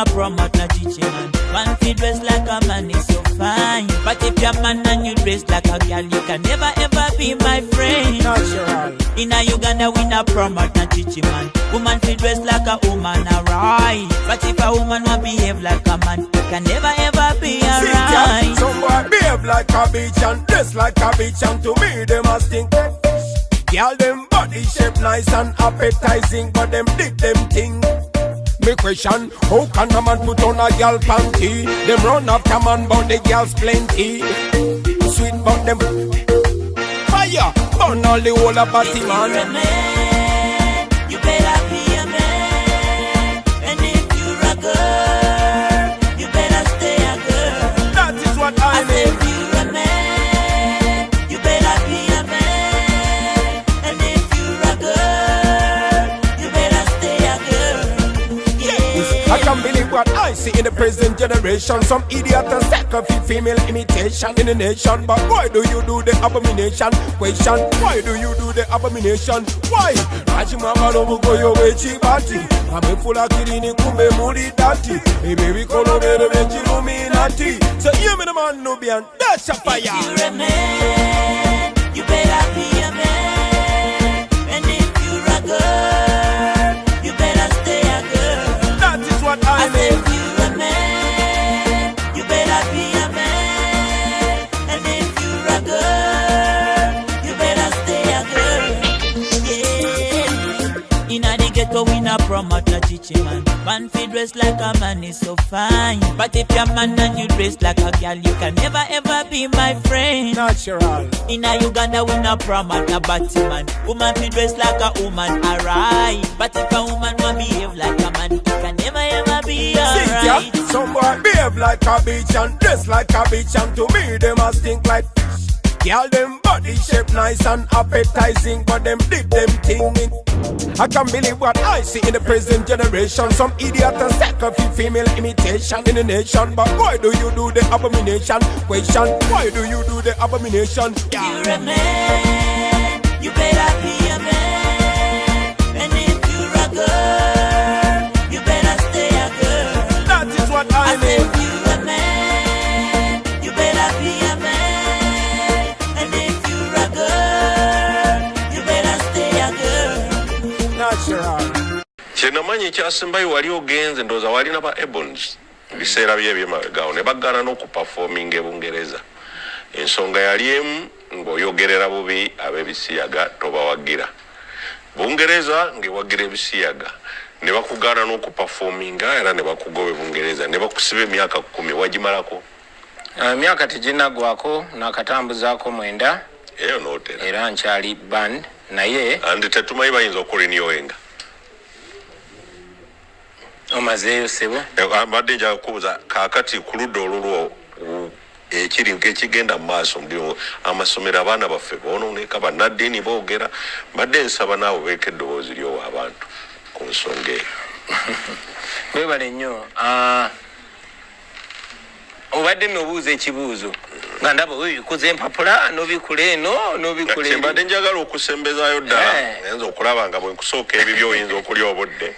not promote no chichi man. Man dress like a man is so fine. But if you're man and you dress like a girl, you can never ever be my friend. Natural. In a Uganda, we not promote no chichi man. Woman fi dress like a woman, alright. But if a woman want behave like a man, you can never ever be alright. some boy behave like a bitch and dress like a bitch and to me them a stink. Girl them body shape nice and appetizing, but them dig them thing. Me question, how can a man put on a girl panty? Them run after man, but the girls plenty. Sweet but them fire, burn all the whole of body You're man. man, you better see in the present generation. Some idiot and sacrifice female imitation in the nation. But why do you do the abomination? Question, why do you do the abomination? Why? Rajimama lobugo yo wechibati. Amefula kirini kumbe muri dati. Ebe bikolo bere bechiluminati. So hear me the man Nubian, that's a If fire. you're a man, you better promote no chichi man. Man fi dress like a man is so fine. But if you're man and you dress like a girl, you can never ever be my friend. Natural. In a Uganda, we not promote a batty man. Woman fi dress like a woman, alright. But if a woman want behave like a man, it can never ever be alright. some boy behave like a bitch and dress like a bitch and to me them a stink like Girl them body shape nice and appetizing but them did them thing in I can't believe what I see in the present generation Some idiot and sacrifice female imitation in the nation But why do you do the abomination? Question, why do you do the abomination? You're a man, you better ekyasembayo wali ogenze ndowooza walina ba ebons biseera bye ebyemabegaawo ne bagana n'okupafominga ebungereza ensonga yali emu ng'oyogerera bubi ab'ebisiyaga tobawagira. Bungereza ng'ewagira ebisiyaga. Ne bakugaana n'okupafominga era ne bakugoba ebungereza ne bakusiba emyaka kumi wagimalako? Emyaka teginagwako nakatambuzaako mwenda. Eyo nootera era nkyali band naye andi tetumanyi bayinza okurinyowenga omazeeyo sebo mbadde njaga kubuuza kaakati ku ludda olulwo u- ekiri ekigenda mu maaso ndi amasomero abaana baffe boononeka bannaddiini boogera mbadde nsaba naawe beeka eddoboozi lyowa abantu ku nsonga eyo. Webale nnyo Ah, obadde nobuuza ekibuuzo nga ndaba obikuza empapula nobikula eno kyembadde njagala okusembezaayo ddala. Eh. nayinza okulaba nga bwe nkusooka ebibyo oyinza okulya obudde.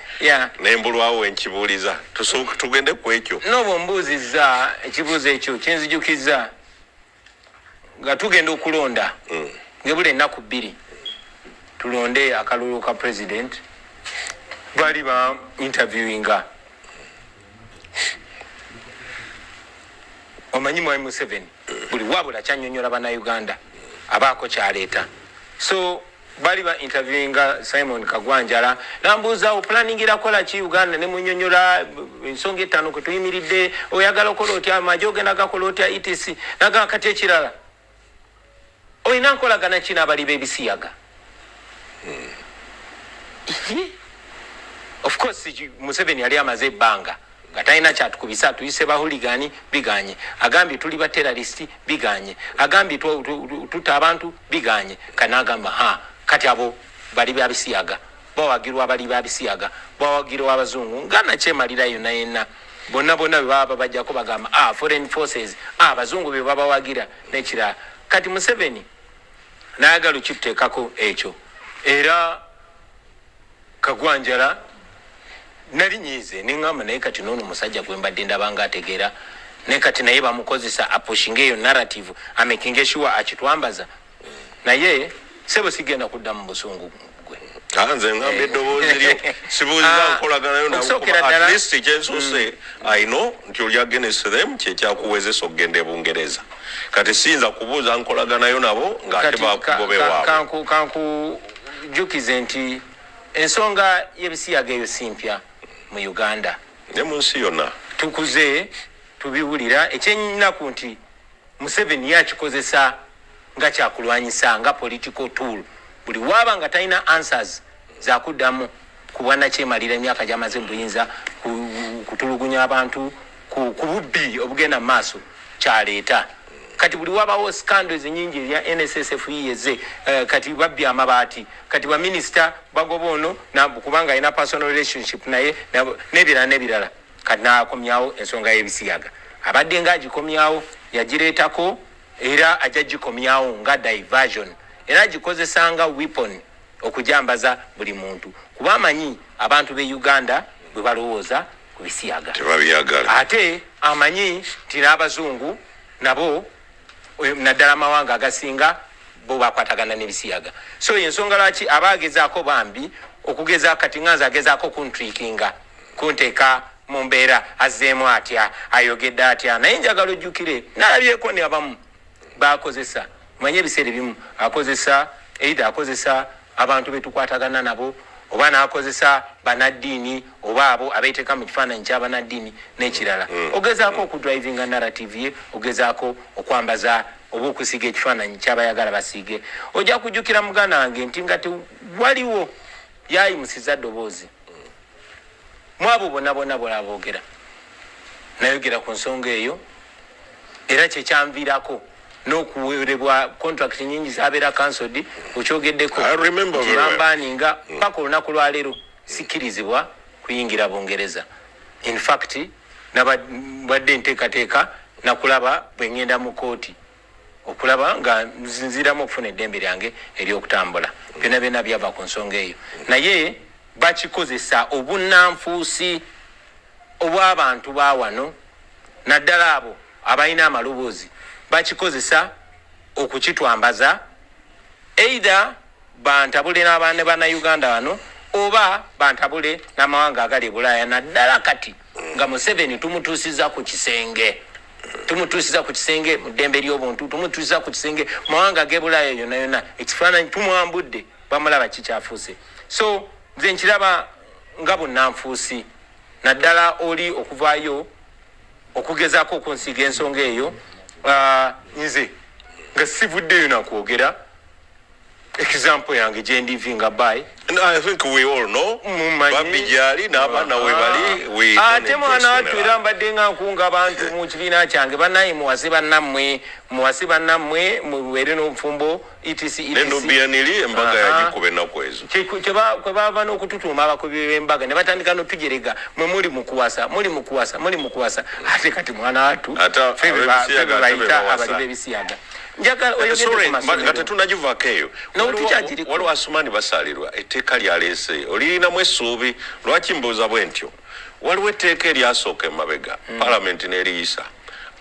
Nembulwawo wenkibuuliza tugende ku ekyo. N'obwo mbuuzizza ekibuuzo ekyo kinzijukiza nga tugenda okulonda. Mm. ngebula ennaku bbiri tulonde akalulu ka president. Baali ba interviewinga. Omanyi mwami museveni buli wabula kyanyonyola bannayuganda abaako kyaleeta. So bali ba interviewinga simon kagwanjala nambuuza opulaningira kola ki uganda? Nemunyonyola ensonga etaano kwe tuyimiridde oyagala okola otya? Amaje ogenda gakola otya? Etc nagaa kati ekirala. Olina nkolagana ki n'abali b'ebisiyaga? Of course museveni yali amaze ebbanga nga talina kyatukubisa atuyise bahuligani biganye. Agambye tuli bateraristi biganye. Agambye tu- tu- tu- tutta abantu biganye. Kanagamba ha kati abo bali babisiyaga bawagirwa abali babisiyaga bawagirwa abazungu. Nga nakyemalira yonna yenna. Bonna bonna bwe baba babajjako bagamba ah, foreign forces ah, abazungu be babawagira. Nekirala kati museveni nayagala okituteekako ekyo. Era kagwanjala nali nyiize neŋŋamba naye kati noono musajja gwe mbadde ndabanga ategeera naye kati naye bamukozesa apushinga eyo narrative amakinga sure akitwambaza. Naye sebo sigenda kudda mu busungu Ah, nze ngamba eddoboozi lyo. Sibuuziza Ah, nkolaganayo okusookera ddala- at least kyensuuse ayino nti them kyekyakuwezesa okugenda e bungereza. Kati siyinza kubuuza nkolaganayo nabo ka- bakugobe waabwe. kanku- kankujukize nti ensonga y'ebisiyaga eyo simpya mu uganda. Ne mu nsi yonna? Tukuze tubiwulira. Ekyennaku nti museveni yakikozesa nga kyakulwanyisa nga political tool. Buli waaba nga talina answers zakuddamu ku bwanakyemalira emyaka gyamaze mu buyinza ku- kutulugunya abantu ku bubbi obugenda mu maaso kyaleeta kati buli wabawo scandals nyingi erya nssf yiyeze eh, kati babbya amabaati. Kati baminisita bagoba ono kubanga alina personal relationship naye n'ebirala n'ebirala. Kati nakomyawo ensonga y'ebisiyaga. Abadde nga agikomyawo yagireetako era ajja gikomyawo nga diversion. Era agikozesa nga weapon okujambaza buli muntu. Kuba amanyi abantu be uganda bwe balowooza ku bisiyaga. Ate amanyi nti n'abazungu nabo naddala amawanga agasinga bo bakwatagana n'ebisiyaga. So ensonga lwaki aba agezaako bambi okugeza kati nganze agezaako kuntrikinga kunteeka mu mbeera azzeemu atya ayogedde atya naye njagala ojjukire nalabyeko ne abamu bakozesa manye ebiseera ebimu akozesa eida akozesa abantu betukwatagana nabo oba nakozesa banaddiini oba abo abeteeka mu kifaananyi kyabanaddiini n'ekirala. Ogezaako okudrivinga narrative ye ogezaako okwambaza oba okusiiga ekifaananyi kyabayagala basiige. Ojja kujjukira muganda wange nti nga tewaliwo yayimusiza ddoboozi mu abo bonna bonna bola boogera nayogera ku nsonga eyo era kyekyanviirako n'okuwerebwa contract nyingi zabeera cancelled okyogeddeko. I remember very well. bambaninga paka olunaku lwaleero sikkirizibwa kuyingira bungereza. In fact nabadde nteekateeka nakulaba bwe ngenda mu kooti okulaba nga nzinziramu okufuna eddembe lyange eryokutambula. Byonna byonna byava ku nsonga eyo. Naye bakikozesa obunanfuusi obw'abantu ba wano naddala abo abalina amaloboozi bakikozesa okukitwambaza eitha bantabule n'abaana bannayuganda wano oba bantabule n'amawanga agali e bulaaya. Naddala kati nga museveni tumutuusiza ku kisenge tumutuusiza ku kisenge mu ddembe ly'obuntu tumutuusiza ku kisenge mawanga g'e bulaaya yonna yonna. Ekifaananyi tumwambudde bamulaba kikyafuuse so nze nkiraba nga bunnanfuusi. Naddala oli okuvaayo okugezaako okunsiiga ensonga eyo nze nga sivuddeyo nakwogera example yange gyendivinga by I think we all know. Babbi gyali n'abaana we bali don't ate mwana wattu era mbadde nga nkunga bantu mu kibiina kyange. Bannaye muwase bannammwe muwase bannammwe mubeere n'obufumbo etc nenumbiyaniri embaga yagikuba ennaku ezo. Kwe bava n'okututuuma abakubi b'embaga ne batandika n'otujerega mwe muli mukuwasa muli mukuwasa muli mukuwasa ate kati mwana wattu Ate ffe be ba- ab'ebisiyaga ffe be ate be bayita bawasa. abali b'ebisiyaga njagala mba- nga masomero tetunagivaako eyo No, Waliwo- tukyagiriko. waliwo asumani basalirwa etteeka lyaleese olirinamu essuubi lwaki mbuuza bwe ntyo? Waliwo etteeka eryasooka emabega palamenti n'eriyisa.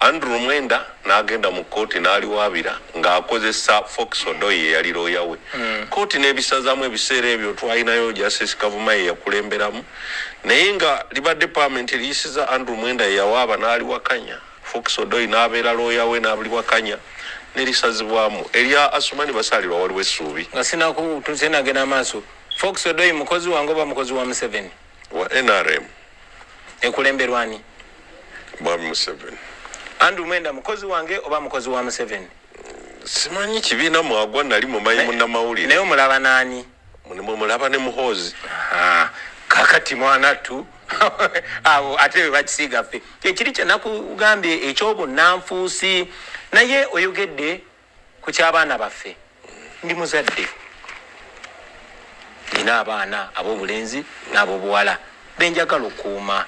Andrew mwenda n'agenda mu kooti n'aliwaabira ng'akozesa fox odoyi eyali looya we. Kooti n'ebisazamu ebiseera ebyo twalinayo justice kavuma ye yakulemberamu. Naye nga libadde palamenti eriyisiza andrew mwenda ye yawaaba n'aliwakanya. Fox odoyi n'abeera looya we n'aliwakanya nerisazibwamu. Erya asumani basalirwa waliwo essuubi. Nga sinaku tusenagenda maaso. Fox odoyi mukozi wange oba mukozi wa museveni? Wa nrm ekulemberwani mwami museveni. Andrew mwenda mukozi wange oba mukozi wa museveni? Simanyi kibiina mwagwa nali mumanyi naye munnamawulire. omulaba naani? Munemwe mulaba ne muhoozi. Kakati mwanattu. Abo ate bwe bakisiiga ffe. Ekiri kyenakugambye ekyobunanfuusi naye oyogedde ku ky'abaana baffe. Ndi muzadde. Nina abaana ab'obulenzi n'ab'obuwala. Benjagala okuuma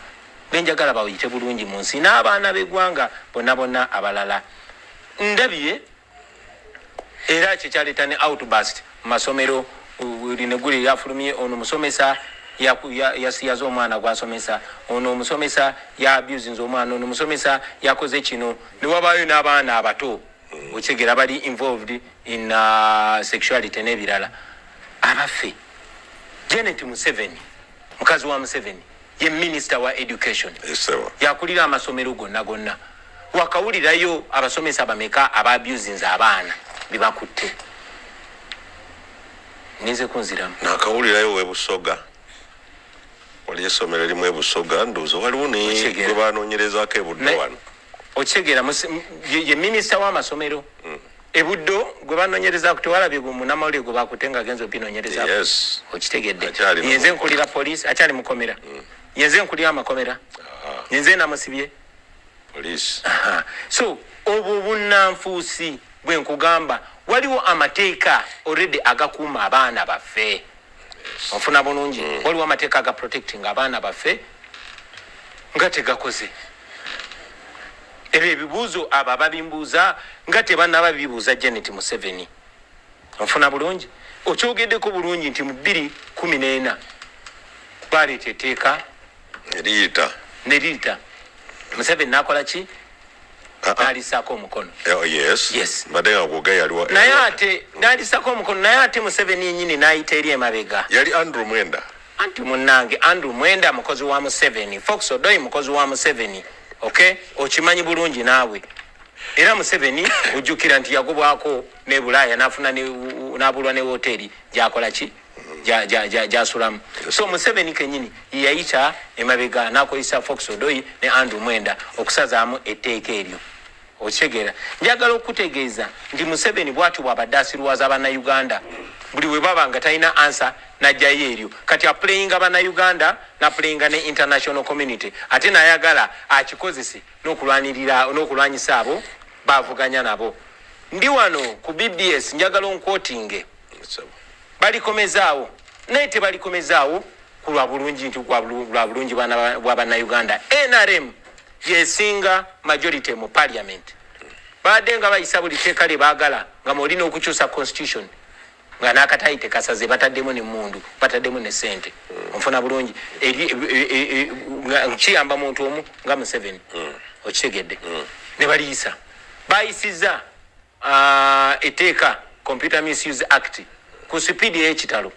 benjagala bayite bulungi mu nsi. N'abaana b'eggwanga bonna bonna abalala. Ndabye era kyekyaleeta ne outbust mu masomero line guli lyafulumye ono musomesa yasiyaza omwana gwasomesa. Ono omusomesa yabusinze omwana ono omusomesa yakoze kino newabayo n'abaana abato. Okigera bali involved in uh, sexuality n'ebirala abaffe janet museveni. Mukazi wa museveni. Ye minisita wa education. Yakulira amasomero gonna gonna. Wakawulirayo abasomesa bameka ababusinze abaana bebakutte ninze kunziramu. Nakawulirayo webusoga wali essomero erimu ebusoga ndowooza waliwo banoonyerezako ebudde Ne- wano. Okitegeera m- ye minisita w'amasomero. Ebuddo gwe banonyereza tewalabye gwe munamawulire gwe bakutte nga agenza opinonyereza yes. Okitegedde. Yenze nkulira poliisi akyali mukomera. Yenze nkulira amakomera. Yenze namusibye. So obwo bunanfuusi bwe nkugamba waliwo amateeka already agakuuma abaana baffe onfuna bulungi. Waliwo amateeka aga protecting abaana baffe nga tegakoze. Ebyo ebibuuzo abo ababimbuuza nga tebanaba bibuuza janet museveni. Onfuna bulungi? Okyogeddeko bulungi nti mu bbiri kumi n'ena baleeta etteeka? Eriyita neriyita museveni nakola ki Ah. nalisaako omukono. Oh, yes. Yes. mbadde nga gwoga yaliwa naye ate nalisako omukono naye ate museveni yenyini nayita eri emabega. Yali andrew mwenda. Anti munange andrew mwenda mukozi wa museveni. Fox odoyi mukozi wa museveni. Ok? Okimanyi bulungi naawe. Era museveni ojjukira nti yagobwako ne bulaaya nafuna nabulwa ne woteri gyakola ki? Gyasulamu. So museveni kenyini yeyayita emabega nakozesa fox odoyi ne andrew mwenda okusazaamu etteeka eryo okitegeera njagala okutegeeza nti museveni bwati bwabadde asirwaza bannayuganda buli we baba nga talina ansa najjayo eryo. Kati aplayinga bannayuganda naplayinga ne international community ate nayagala akikozese n'okulwanyisa abo bavuganya nabo. Ndi wano ku bbs njagala onkwotinge. Balikomezaawo naye tebalikomezaawo ku lwa bulungi nti lwa bulungi bwa bannayuganda. Nrm yesinga majority mu parliament. Badde nga bayisa buli teeka lye baagala nga mwolina okukyusa constitution nga nakatayi tekasaze bataddemu nemundu bataddemu ne sente onfuna bulungi. E- e- e- kiyamba muntu omu nga museveni. Okitegedde. Ne baliyisa bayisiza etteeka computer misuse act ku sipiidi ey'ekitalo.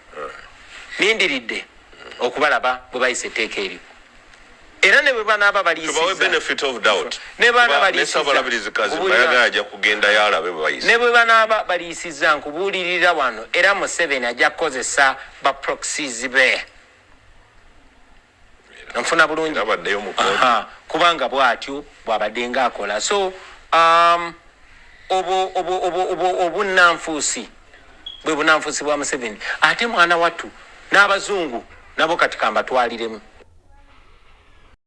Nindiridde okubalaba bwe bayisa etteeka eryo era ne bwe banaaba tubawe baliyisiza benefit of doubt. Ne baana Kuba baliyisiza. nesabalabirizi Obulira- bayagala ajja kugenda yalabe bwebayisa ne bwe banaaba baliyisiza nkubuulirira wano era museveni ajja kukozesa baproxies be. Nfuna bulungi. Kubanga bwatyo bwabadde nga akola so um, obunanfuusi bwe bunanfuusi bwa museveni. Ate mwana wattu n'abazungu nabo kati kambatwaliremu